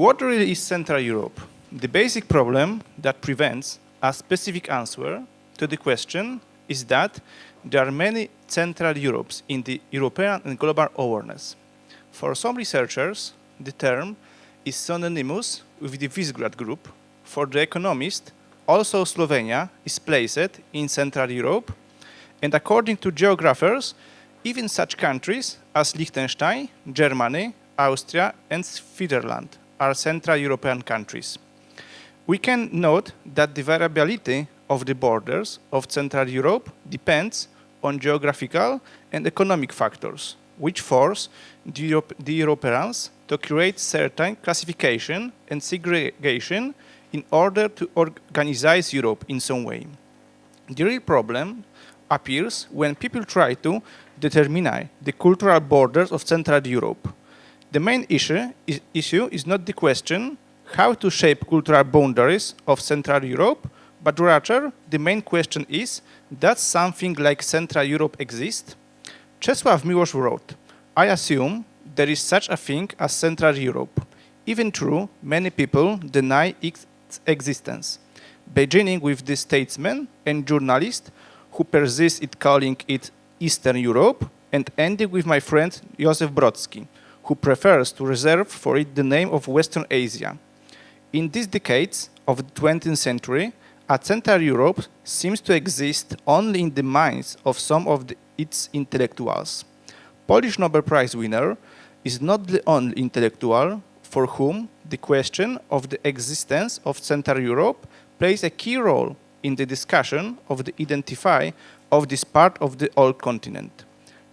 What really is Central Europe? The basic problem that prevents a specific answer to the question is that there are many Central Europes in the European and global awareness. For some researchers, the term is synonymous with the Visegrad Group. For the economist, also Slovenia is placed in Central Europe, and according to geographers, even such countries as Liechtenstein, Germany, Austria and Switzerland are Central European countries. We can note that the variability of the borders of Central Europe depends on geographical and economic factors, which force the, Europe, the Europeans to create certain classification and segregation in order to organize Europe in some way. The real problem appears when people try to determine the cultural borders of Central Europe. The main issue is, issue is not the question how to shape cultural boundaries of Central Europe, but rather the main question is, does something like Central Europe exist? Czesław Miłosz wrote, I assume there is such a thing as Central Europe. Even true, many people deny its existence, beginning with the statesman and journalist who persist in calling it Eastern Europe, and ending with my friend Joseph Brodsky, who prefers to reserve for it the name of Western Asia. In these decades of the 20th century, a Central Europe seems to exist only in the minds of some of the, its intellectuals. Polish Nobel Prize winner is not the only intellectual for whom the question of the existence of Central Europe plays a key role in the discussion of the identify of this part of the old continent.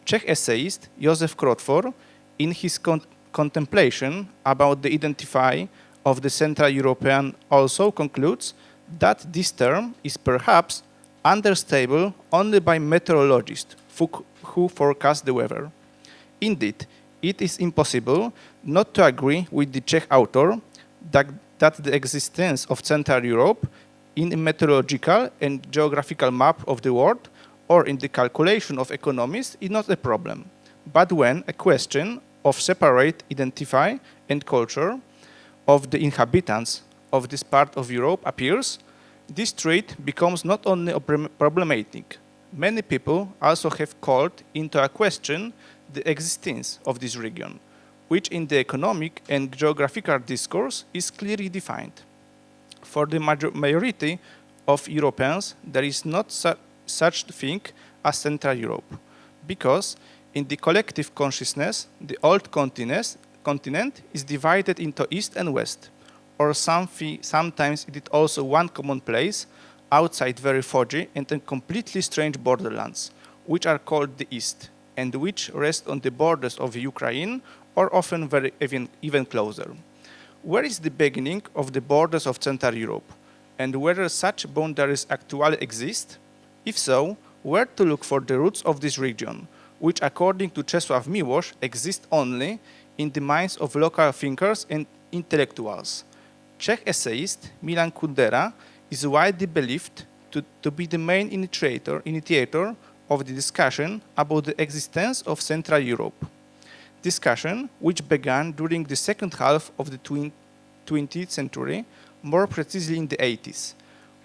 Czech essayist Josef Kroutvor, in his con contemplation about the identify of the Central European also concludes that this term is perhaps understandable only by meteorologists who, who forecast the weather. Indeed, it is impossible not to agree with the Czech author that, that the existence of Central Europe in a meteorological and geographical map of the world or in the calculation of economists is not a problem, but when a question of separate identify and culture of the inhabitants of this part of Europe appears, this trait becomes not only problematic, many people also have called into question the existence of this region, which in the economic and geographical discourse is clearly defined. For the majority of Europeans, there is not su such thing as Central Europe, because in the collective consciousness, the old continent, is divided into East and West, or sometimes it is also one common place outside very foggy and completely strange borderlands, which are called the East, and which rest on the borders of Ukraine or often very even, even closer. Where is the beginning of the borders of Central Europe? And whether such boundaries actually exist? If so, where to look for the roots of this region, which according to Czesław Miłosz exist only in the minds of local thinkers and intellectuals. Czech essayist Milan Kundera is widely believed to, to be the main initiator, initiator of the discussion about the existence of Central Europe. Discussion which began during the second half of the 20th century, more precisely in the 80s,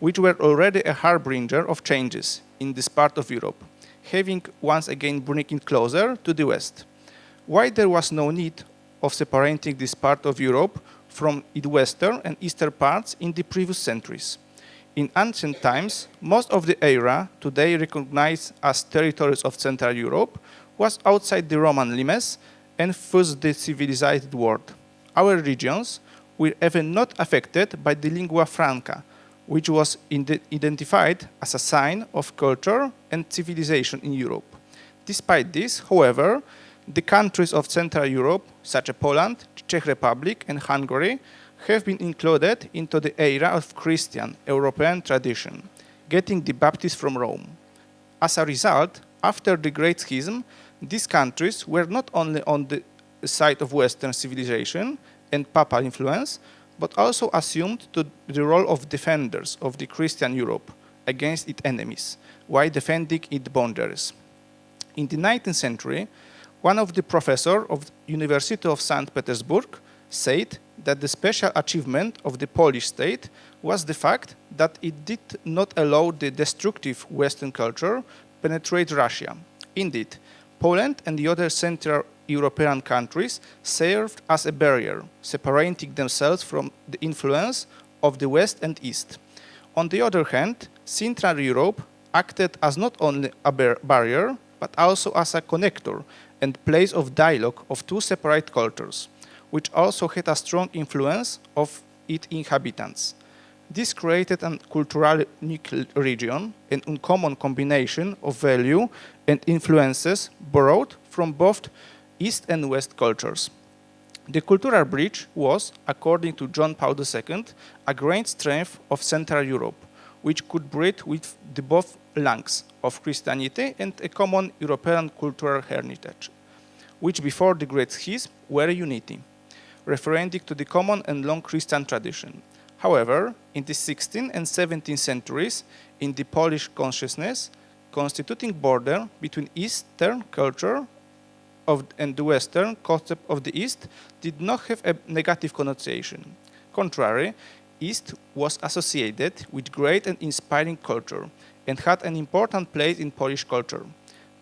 which were already a harbinger of changes in this part of Europe, having once again bringing closer to the West. Why there was no need of separating this part of Europe from its western and eastern parts in the previous centuries. In ancient times, most of the area today recognized as territories of Central Europe was outside the Roman limes and thus the civilized world. Our regions were even not affected by the lingua franca, which was identified as a sign of culture and civilization in Europe. Despite this, however, the countries of Central Europe, such as Poland, Czech Republic and Hungary, have been included into the era of Christian European tradition, getting the Baptists from Rome. As a result, after the Great Schism, these countries were not only on the side of Western civilization and Papal influence, but also assumed the role of defenders of the Christian Europe against its enemies, while defending its boundaries. In the 19th century, one of the professors of the University of St. Petersburg said that the special achievement of the Polish state was the fact that it did not allow the destructive Western culture penetrate Russia. Indeed, Poland and the other Central European countries served as a barrier, separating themselves from the influence of the West and East. On the other hand, Central Europe acted as not only a bar barrier, but also as a connector and place of dialogue of two separate cultures, which also had a strong influence of its inhabitants. This created a culturally unique region, an uncommon combination of value and influences borrowed from both East and West cultures. The cultural bridge was, according to John Paul II, a great strength of Central Europe, which could bridge with the both lungs of Christianity and a common European cultural heritage, which before the Great Schism were unity, referring to the common and long Christian tradition. However, in the 16th and 17th centuries, in the Polish consciousness, constituting border between Eastern culture of, and the Western concept of the East did not have a negative connotation. Contrary, East was associated with great and inspiring culture and had an important place in Polish culture.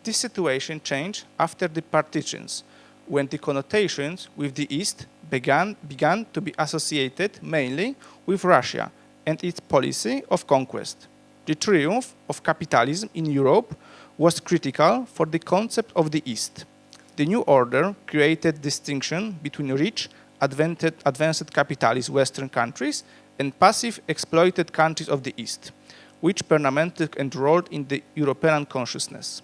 This situation changed after the partitions, when the connotations with the East began, began to be associated mainly with Russia and its policy of conquest. The triumph of capitalism in Europe was critical for the concept of the East. The new order created distinction between rich, advanced capitalist Western countries and passive exploited countries of the East, which permanently enrolled in the European consciousness.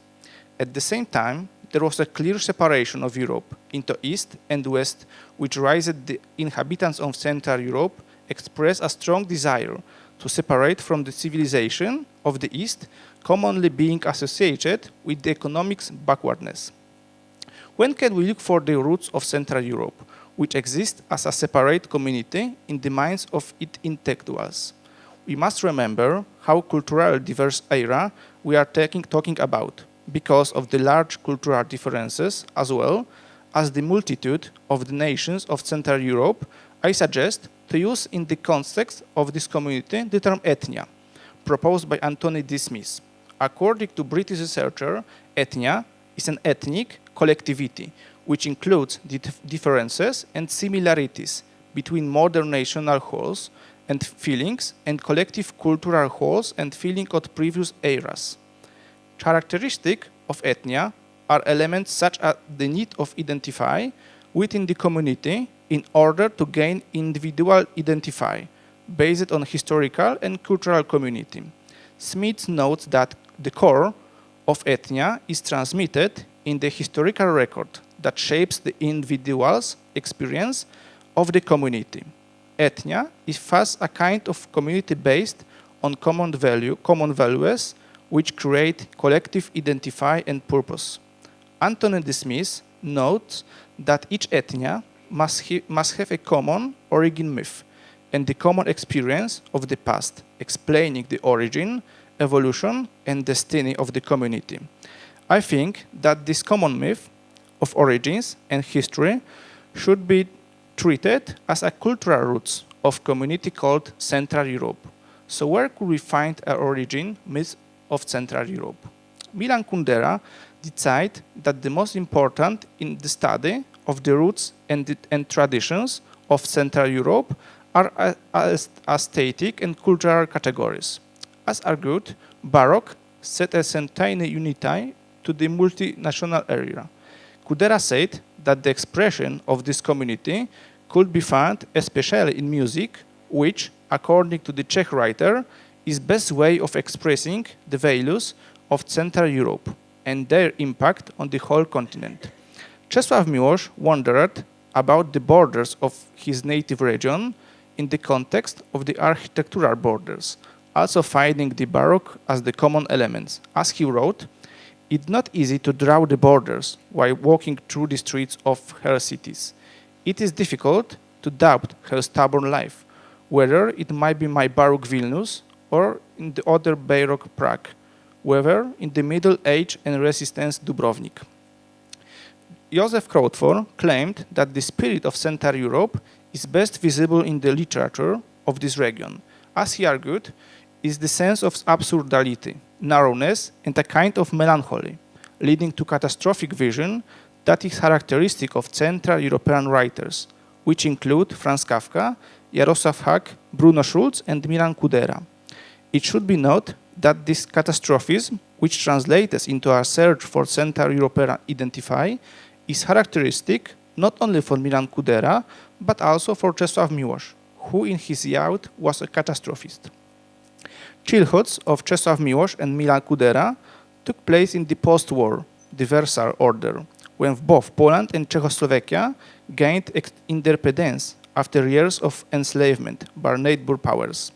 At the same time, there was a clear separation of Europe into East and West, which raised the inhabitants of Central Europe express a strong desire to separate from the civilization of the East, commonly being associated with the economics backwardness. When can we look for the roots of Central Europe, which exist as a separate community in the minds of its intellectuals? We must remember how culturally diverse era we are taking, talking about, because of the large cultural differences as well as the multitude of the nations of Central Europe, I suggest to use in the context of this community the term ethnia, proposed by Anthony D. Smith. According to British researcher, ethnia is an ethnic collectivity, which includes the differences and similarities between modern national wholes and feelings and collective cultural wholes and feelings of previous eras. Characteristic of ethnia are elements such as the need of identify within the community in order to gain individual identify based on historical and cultural community. Smith notes that the core of ethnia is transmitted in the historical record that shapes the individual's experience of the community. Ethnia is thus a kind of community based on common value, common values which create collective identify and purpose. Anthony D. Smith notes that each ethnia must, must have a common origin myth and the common experience of the past, explaining the origin, evolution, and destiny of the community. I think that this common myth of origins and history should be treated as a cultural roots of community called Central Europe. So where could we find our origin myth of Central Europe? Milan Kundera decided that the most important in the study of the roots and, the, and traditions of Central Europe are aesthetic and cultural categories. As argued, Baroque set a certain unity to the multinational area. Kundera said that the expression of this community could be found especially in music, which, according to the Czech writer, is best way of expressing the values of Central Europe and their impact on the whole continent. Czesław Miłosz wondered about the borders of his native region in the context of the architectural borders, also finding the Baroque as the common elements. As he wrote, it's not easy to draw the borders while walking through the streets of her cities. It is difficult to doubt her stubborn life, whether it might be my Baroque Vilnius or in the other Baroque Prague, whether in the Middle Age and Renaissance Dubrovnik. Josef Kroutvor claimed that the spirit of Central Europe is best visible in the literature of this region. As he argued, is the sense of absurdity, narrowness, and a kind of melancholy, leading to catastrophic vision that is characteristic of Central European writers, which include Franz Kafka, Jaroslav Hašek, Bruno Schulz, and Milan Kundera. It should be noted that this catastrophism, which translates into a search for Central European identify, is characteristic not only for Milan Kundera, but also for Czesław Miłosz, who in his youth was a catastrophist. Childhoods of Czesław Miłosz and Milan Kundera took place in the post-war, Versailles Order, when both Poland and Czechoslovakia gained independence after years of enslavement by neighbor powers.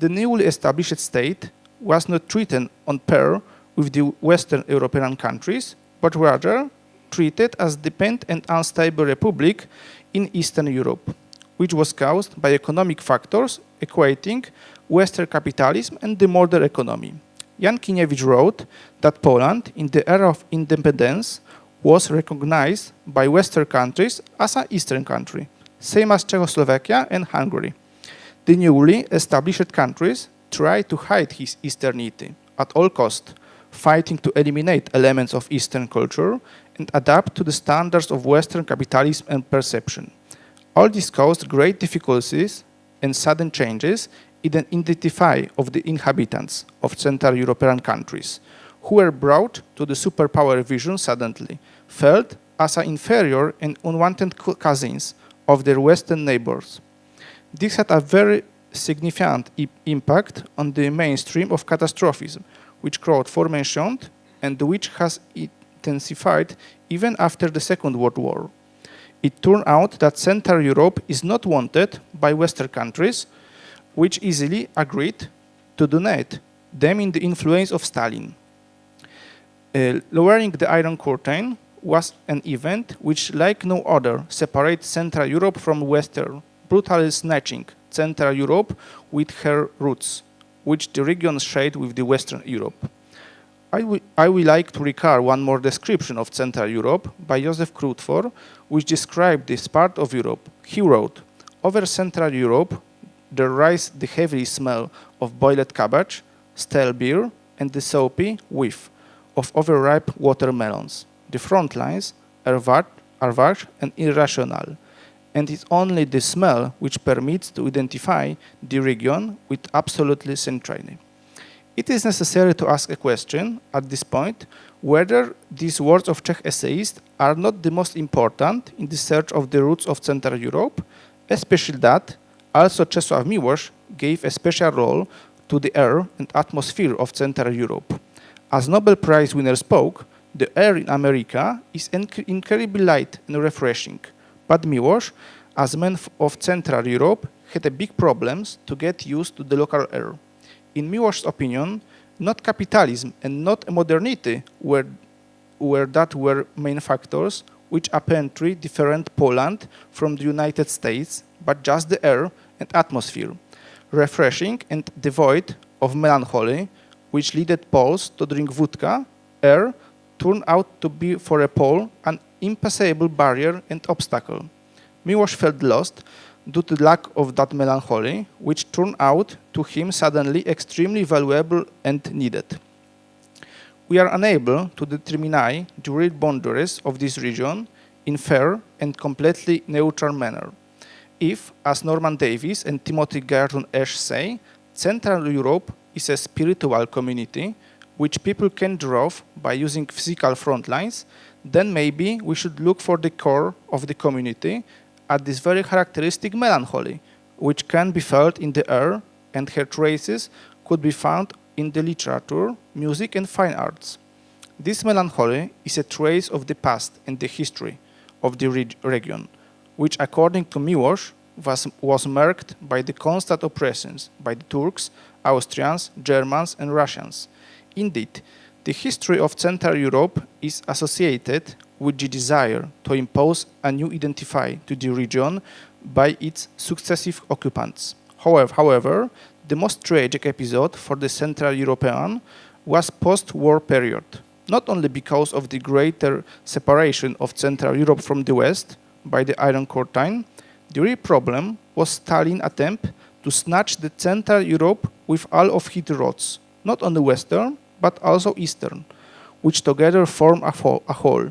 The newly established state was not treated on par with the Western European countries, but rather treated as a dependent and unstable republic in Eastern Europe, which was caused by economic factors equating Western capitalism and the modern economy. Jan Kieniewicz wrote that Poland, in the era of independence, was recognized by Western countries as an Eastern country, same as Czechoslovakia and Hungary. The newly established countries tried to hide his Easternity at all cost, fighting to eliminate elements of Eastern culture and adapt to the standards of Western capitalism and perception. All this caused great difficulties and sudden changes identify of the inhabitants of Central European countries, who were brought to the superpower vision suddenly, felt as an inferior and unwanted cousins of their Western neighbors. This had a very significant impact on the mainstream of catastrophism, which Kroutvor mentioned and which has intensified even after the Second World War. It turned out that Central Europe is not wanted by Western countries, which easily agreed to donate them in the influence of Stalin. Uh, lowering the Iron Curtain was an event which, like no other, separates Central Europe from Western, brutally snatching Central Europe with her roots, which the region shared with the Western Europe. I, I would like to recall one more description of Central Europe by Josef Kroutvor, which described this part of Europe. He wrote, over Central Europe, there rise the heavy smell of boiled cabbage, stale beer, and the soapy whiff of overripe watermelons. The front lines are, are vast and irrational, and it's only the smell which permits to identify the region with absolutely centrality. It is necessary to ask a question at this point whether these words of Czech essayists are not the most important in the search of the roots of Central Europe, especially that also Czesław Miłosz gave a special role to the air and atmosphere of Central Europe. As Nobel Prize winner spoke, the air in America is incredibly light and refreshing, but Miłosz, as man of Central Europe, had a big problems to get used to the local air. In Miłosz's opinion, not capitalism and not modernity were, were that were main factors which apparently different Poland from the United States, but just the air and atmosphere, refreshing and devoid of melancholy, which led Poles to drink vodka, air, turned out to be for a Pole an impassable barrier and obstacle. Miłosz felt lost due to lack of that melancholy, which turned out to him suddenly extremely valuable and needed. We are unable to determine the real boundaries of this region in fair and completely neutral manner. If, as Norman Davies and Timothy Garton Ash say, Central Europe is a spiritual community which people can draw by using physical front lines, then maybe we should look for the core of the community at this very characteristic melancholy, which can be felt in the air and her traces could be found in the literature, music and fine arts. This melancholy is a trace of the past and the history of the region, which according to Miłosz was, was marked by the constant oppressions by the Turks, Austrians, Germans and Russians, Indeed, the history of Central Europe is associated with the desire to impose a new identity to the region by its successive occupants. However, however, the most tragic episode for the Central European was post-war period, not only because of the greater separation of Central Europe from the West by the Iron Curtain, the real problem was Stalin's attempt to snatch the Central Europe with all of its roads, not only Western, but also Eastern, which together form a, a whole.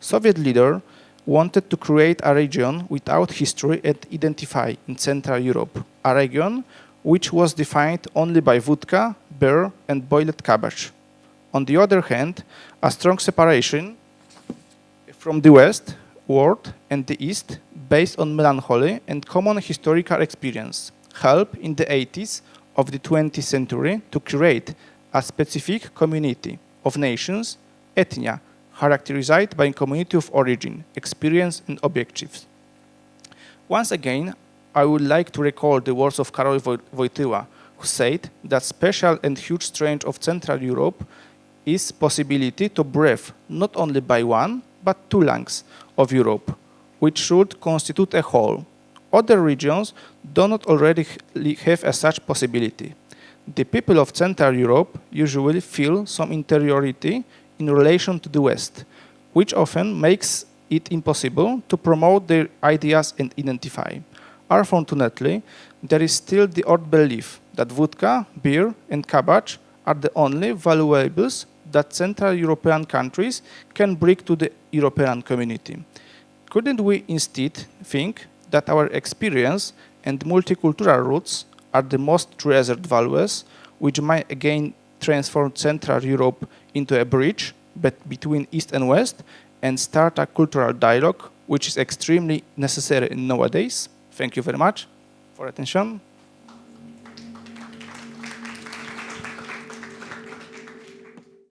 Soviet leader wanted to create a region without history and identify in Central Europe, a region which was defined only by vodka, beer and boiled cabbage. On the other hand, a strong separation from the West world and the East based on melancholy and common historical experience helped in the 80s of the 20th century to create a specific community of nations, ethnia, characterized by community of origin, experience and objectives. Once again, I would like to recall the words of Karol Wojtyła, who said that special and huge strength of Central Europe is possibility to breathe not only by one, but two lungs of Europe, which should constitute a whole. Other regions do not already have a such possibility. The people of Central Europe usually feel some interiority in relation to the West, which often makes it impossible to promote their ideas and identify. Unfortunately, there is still the old belief that vodka, beer and cabbage are the only valuables that Central European countries can bring to the European community. Couldn't we instead think that our experience and multicultural roots are the most treasured values which might again transform Central Europe into a bridge between East and West and start a cultural dialogue which is extremely necessary nowadays? Thank you very much for attention.